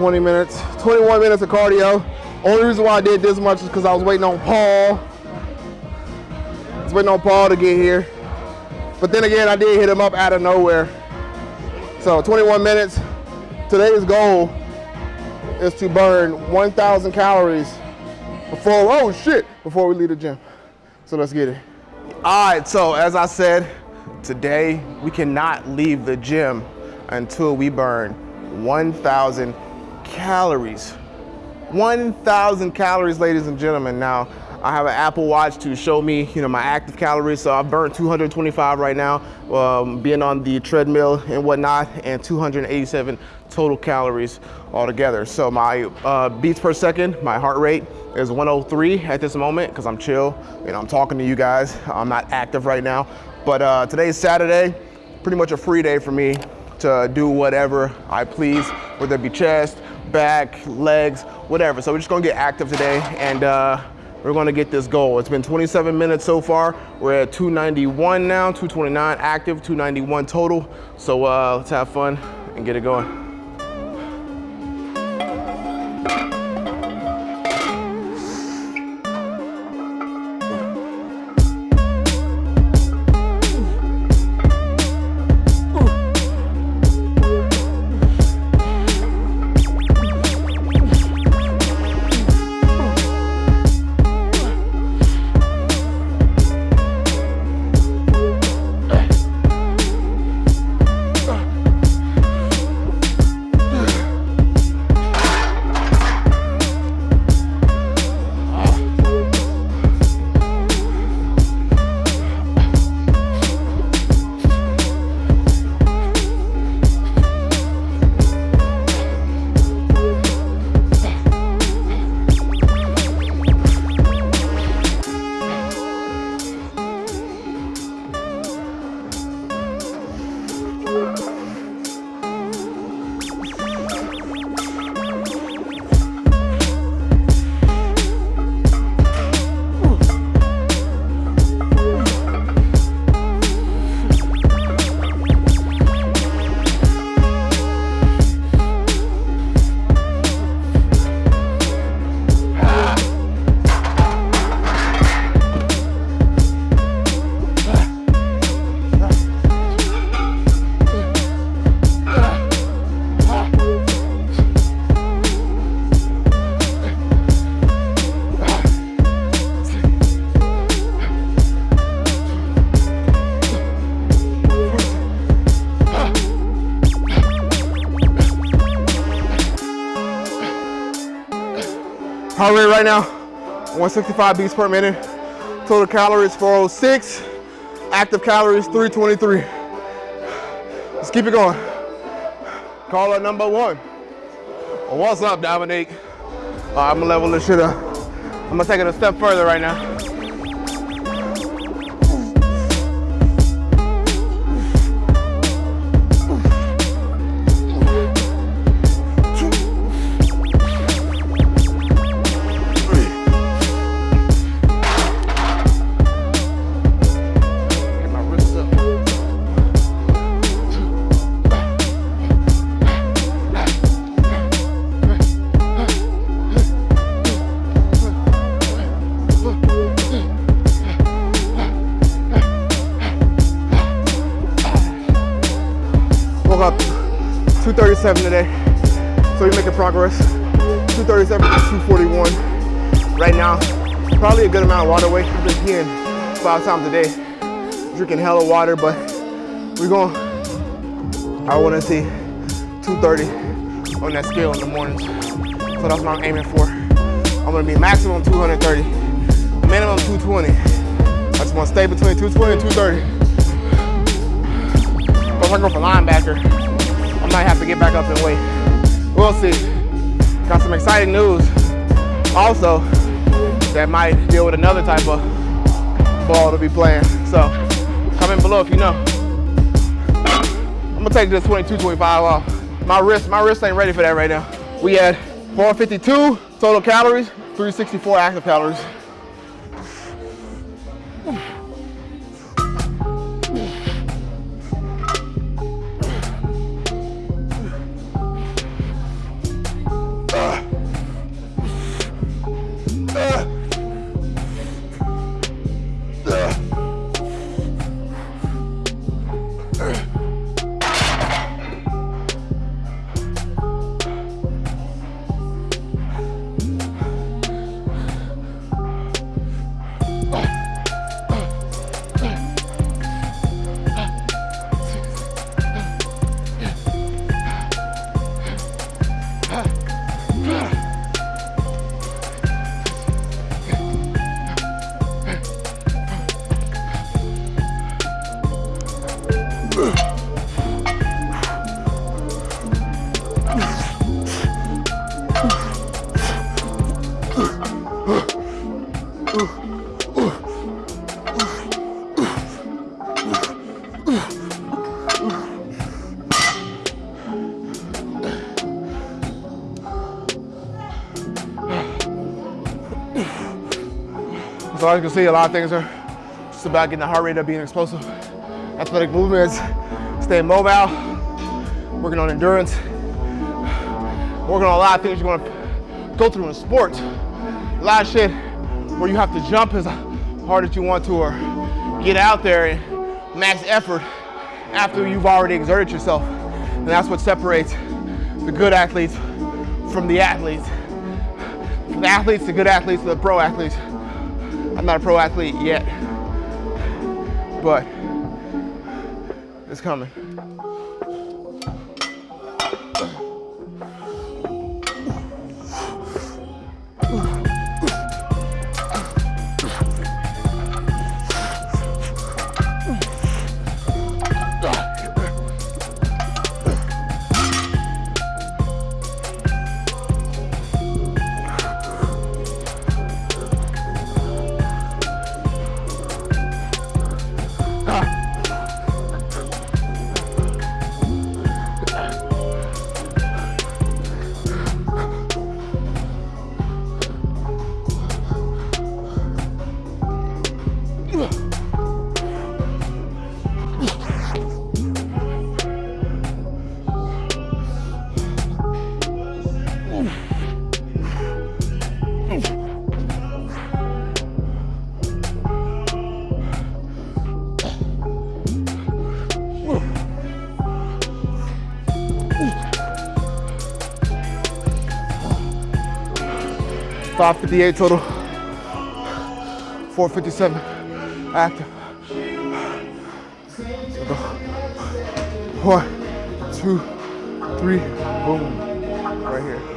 20 minutes, 21 minutes of cardio. Only reason why I did this much is because I was waiting on Paul. I was waiting on Paul to get here. But then again, I did hit him up out of nowhere. So 21 minutes. Today's goal is to burn 1,000 calories before, oh shit, before we leave the gym. So let's get it. All right, so as I said, today we cannot leave the gym until we burn 1,000 calories. 1,000 calories, ladies and gentlemen. Now, I have an Apple Watch to show me, you know, my active calories. So I've burned 225 right now, um, being on the treadmill and whatnot, and 287 total calories altogether. So my uh, beats per second, my heart rate is 103 at this moment because I'm chill. You know, I'm talking to you guys. I'm not active right now. But uh, today's Saturday, pretty much a free day for me to do whatever I please, whether it be chest, back, legs, whatever. So we're just gonna get active today and uh, we're gonna get this goal. It's been 27 minutes so far. We're at 291 now, 229 active, 291 total. So uh, let's have fun and get it going. Heart rate right now, 165 beats per minute. Total calories 406. Active calories 323. Let's keep it going. Caller number one. What's up, Dominique? I'm gonna level this shit up. I'm gonna take it a step further right now. 237 today, so we're making progress. 237 to 241 right now. Probably a good amount of water weight. I've been peeing five times a day, drinking hella water, but we're going, I wanna see 230 on that scale in the mornings. So that's what I'm aiming for. I'm gonna be maximum 230, minimum 220. I just wanna stay between 220 and 230. If I go for linebacker, might have to get back up and wait. We'll see. Got some exciting news. Also, that might deal with another type of ball to be playing. So, comment below if you know. I'm gonna take this 22, 25 off. My wrist, my wrist ain't ready for that right now. We had 452 total calories, 364 active calories. As you can see, a lot of things are just about getting the heart rate up, being explosive, athletic movements, staying mobile, working on endurance, working on a lot of things you're gonna go through in sports. A lot of shit where you have to jump as hard as you want to or get out there and max effort after you've already exerted yourself. And that's what separates the good athletes from the athletes. From the athletes, the good athletes, to the pro athletes. I'm not a pro athlete yet, but it's coming. Five fifty-eight total. Four fifty-seven active. So go. One, two, three, boom. Right here.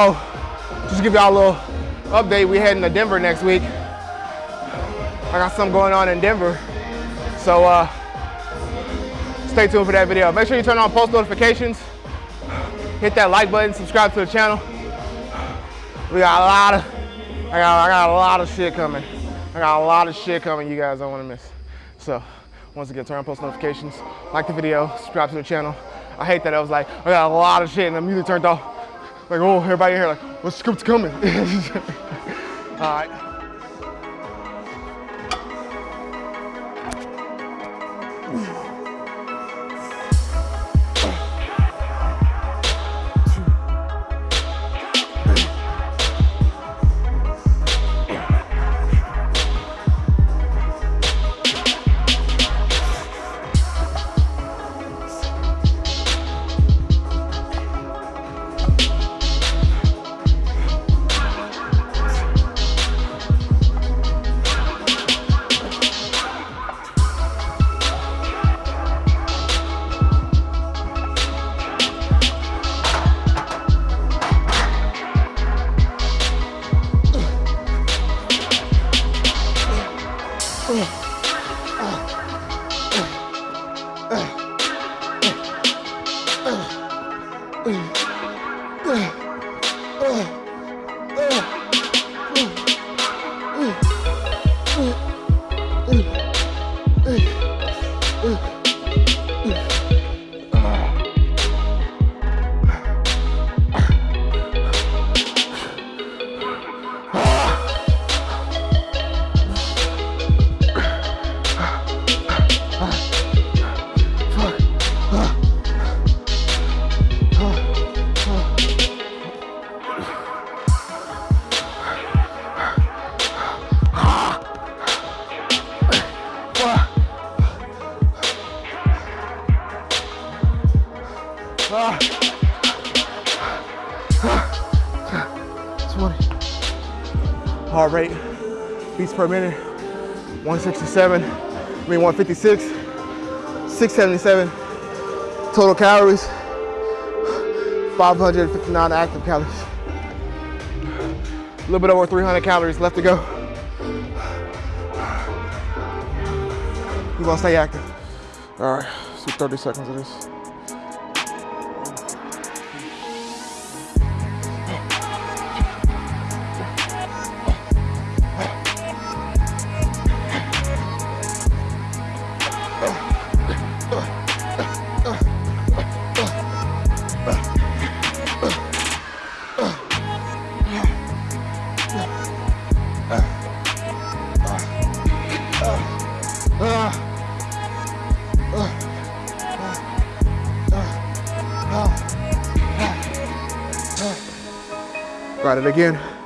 So, just give y'all a little update, we heading to Denver next week. I got something going on in Denver. So, uh, stay tuned for that video. Make sure you turn on post notifications, hit that like button, subscribe to the channel. We got a lot of, I got, I got a lot of shit coming. I got a lot of shit coming you guys don't want to miss. So, once again, turn on post notifications, like the video, subscribe to the channel. I hate that I was like, I got a lot of shit and the music turned off. Like, oh, everybody here, like, what's script's coming? All right. Ah. Per minute, 167, I mean 156, 677. Total calories, 559 active calories. A little bit over 300 calories left to go. We're gonna stay active. All right, do 30 seconds of this. Got it again.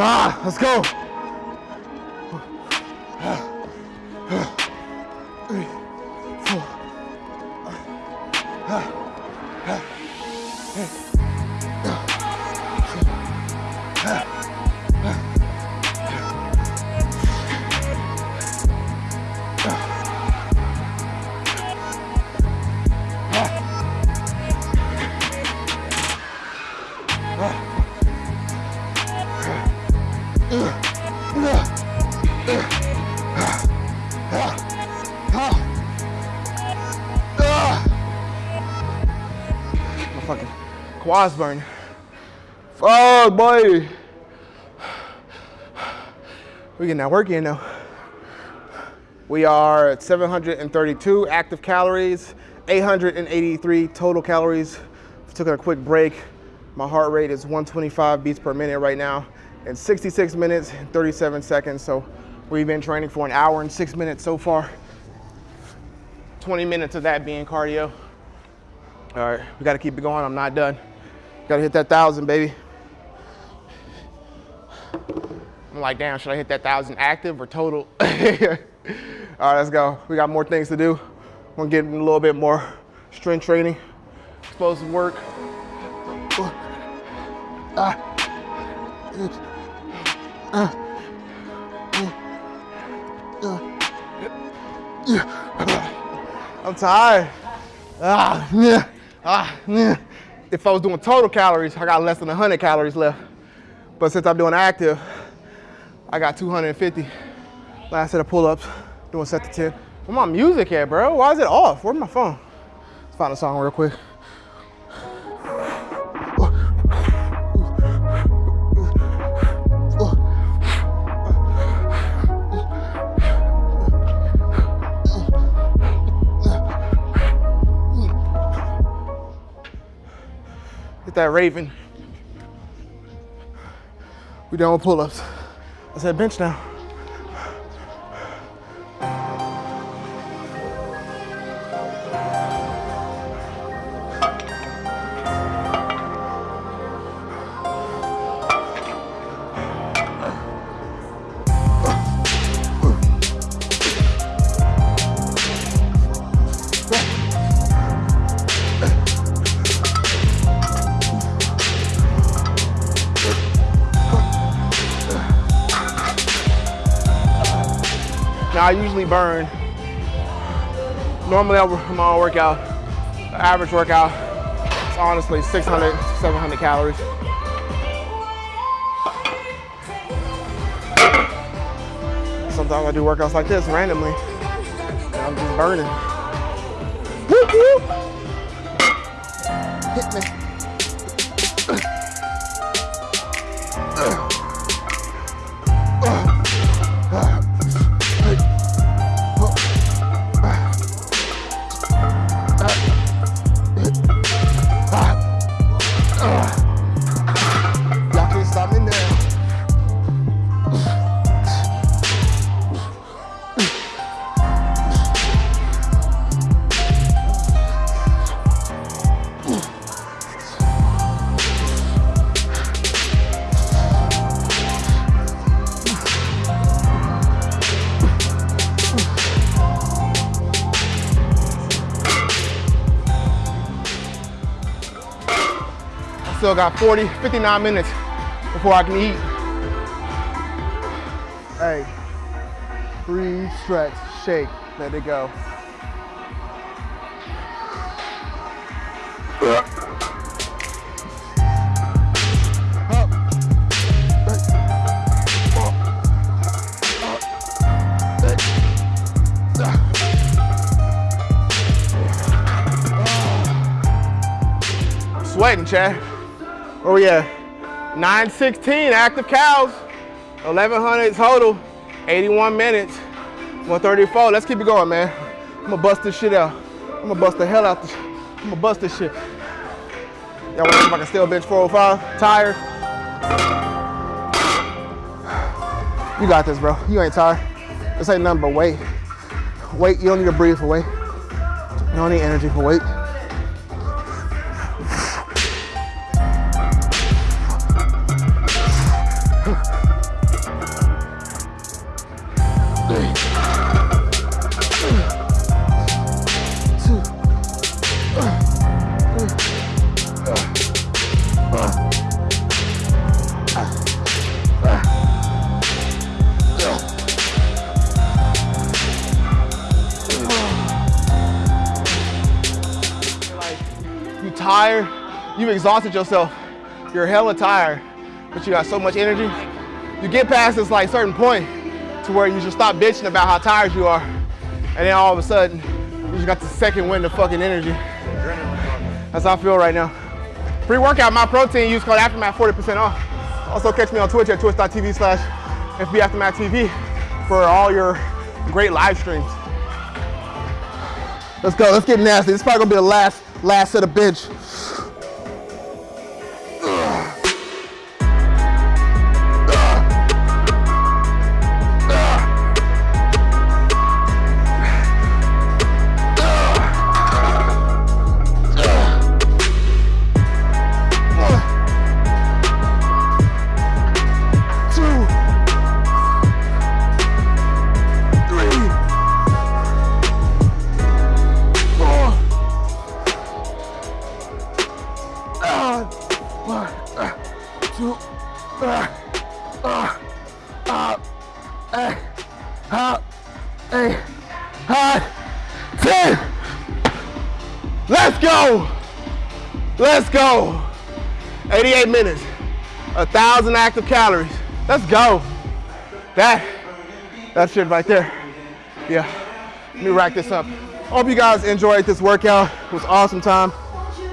Ah, let's go. Quads burn. Fuck, boy. We getting that work in though. We are at 732 active calories, 883 total calories. Took a quick break. My heart rate is 125 beats per minute right now in 66 minutes, 37 seconds. So we've been training for an hour and six minutes so far. 20 minutes of that being cardio. All right, we gotta keep it going. I'm not done. Gotta hit that thousand, baby. I'm like, damn, should I hit that thousand active or total? All right, let's go. We got more things to do. We're getting a little bit more strength training, explosive work. I'm tired. Ah, yeah, ah. If I was doing total calories, I got less than 100 calories left. But since I'm doing active, I got 250. Last set of pull-ups, doing set to 10. Where my music at, bro? Why is it off? Where's my phone? Let's find a song real quick. That Raven. We done with pull-ups. I said bench now. Now I usually burn. Normally I work my workout, the average workout, it's honestly 600, 700 calories. Sometimes I do workouts like this randomly, and I'm just burning. Hit me. Got 40, 59 minutes before I can eat. Hey, breathe, stretch, shake, let it go. sweating, Chad. Oh yeah, 916 active cows, 1100 total, 81 minutes, 134. Let's keep it going, man. I'm gonna bust this shit out. I'm gonna bust the hell out this. I'm gonna bust this shit. Y'all wanna see if I can still bench 405? Tired? You got this, bro. You ain't tired. This ain't nothing but weight. Weight, you don't need to breathe for weight. You don't need energy for weight. Exhausted yourself. You're hella tired, but you got so much energy. You get past this like certain point to where you just stop bitching about how tired you are. And then all of a sudden, you just got the second wind of fucking energy. That's how I feel right now. Pre-workout, my protein use code Aftermath 40% off. Also catch me on Twitch at twitch.tv slash FBAftermathTV for all your great live streams. Let's go, let's get nasty. This is probably gonna be the last last set of bench. 1,000 active calories. Let's go. That, that's it right there. Yeah, let me rack this up. Hope you guys enjoyed this workout. It was awesome time.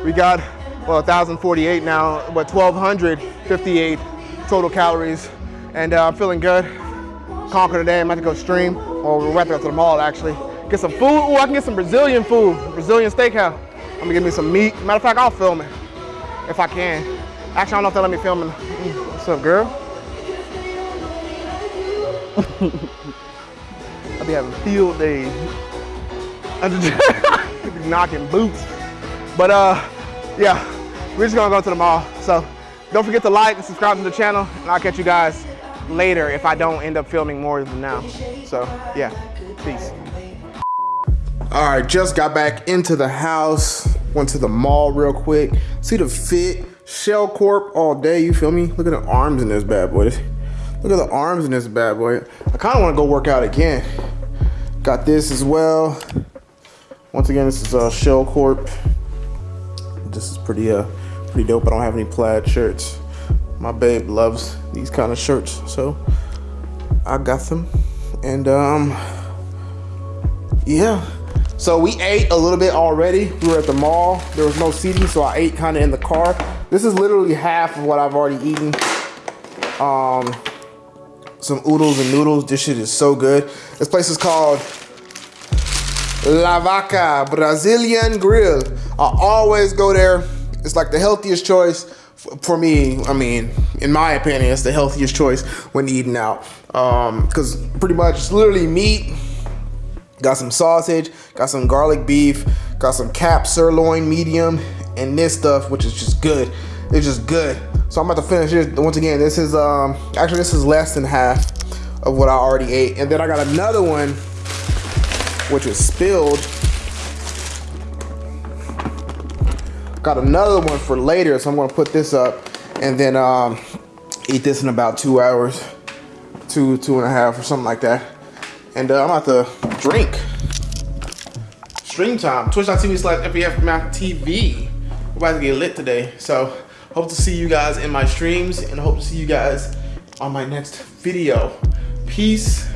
We got, well, 1,048 now, but 1,258 total calories. And uh, I'm feeling good. Conquer today, I'm about to go stream, or we're about to go to the mall actually. Get some food, Oh, I can get some Brazilian food, Brazilian steakhouse. I'm gonna get me some meat. Matter of fact, I'll film it if I can. Actually, I don't know if they let me film in What's up, girl? I'll be having field days. I'm just knocking boots. But uh, yeah, we're just gonna go to the mall. So don't forget to like and subscribe to the channel, and I'll catch you guys later if I don't end up filming more than now. So yeah, peace. All right, just got back into the house. Went to the mall real quick. See the fit, Shell Corp all day, you feel me? Look at the arms in this bad boy. Look at the arms in this bad boy. I kind of want to go work out again. Got this as well. Once again, this is uh, Shell Corp. This is pretty uh pretty dope. I don't have any plaid shirts. My babe loves these kind of shirts, so I got them. And um, yeah, so we ate a little bit already. We were at the mall. There was no seating, so I ate kind of in the car. This is literally half of what I've already eaten. Um, some oodles and noodles. This shit is so good. This place is called La Vaca Brazilian Grill. I always go there. It's like the healthiest choice for me. I mean, in my opinion, it's the healthiest choice when eating out. Because um, pretty much it's literally meat, Got some sausage, got some garlic beef, got some cap sirloin medium, and this stuff, which is just good. It's just good. So I'm about to finish this. Once again, this is, um, actually this is less than half of what I already ate. And then I got another one, which was spilled. Got another one for later, so I'm gonna put this up and then um, eat this in about two hours, two, two and a half or something like that. And uh, I'm about to drink. Stream time, twitch.tv slash FBF TV. We're about to get lit today. So hope to see you guys in my streams and hope to see you guys on my next video. Peace